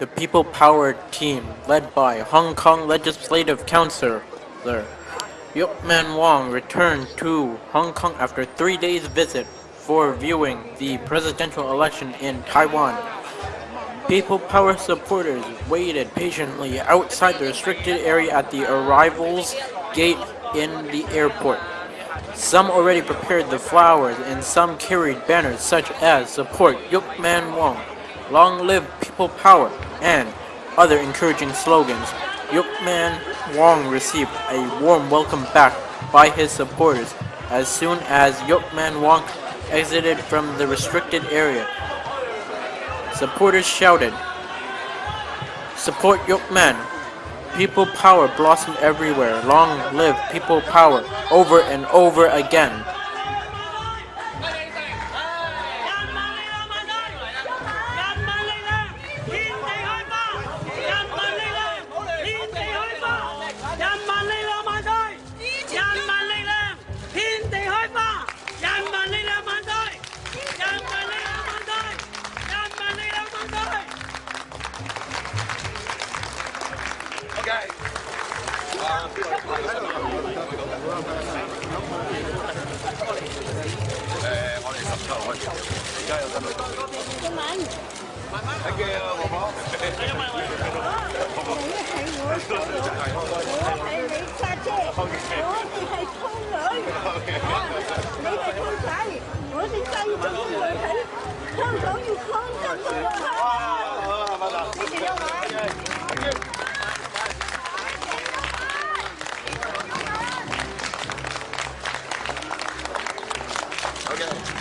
The People Power team, led by Hong Kong Legislative Councillor Yuk Man Wong, returned to Hong Kong after three days visit for viewing the presidential election in Taiwan. People Power supporters waited patiently outside the restricted area at the arrivals gate in the airport. Some already prepared the flowers and some carried banners such as Support Yuk Man Wong, Long Live People Power, and other encouraging slogans. Yuk Man Wong received a warm welcome back by his supporters as soon as Yuk Man Wong exited from the restricted area. Supporters shouted, Support Yuk Man! People power blossomed everywhere. Long live people power over and over again. Okay. 誒，我哋十七號開始，而家有新聞。英文。慢慢。Thank you，婆婆。因為我。我係我，我係你家姐，我哋係溝女。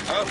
Không.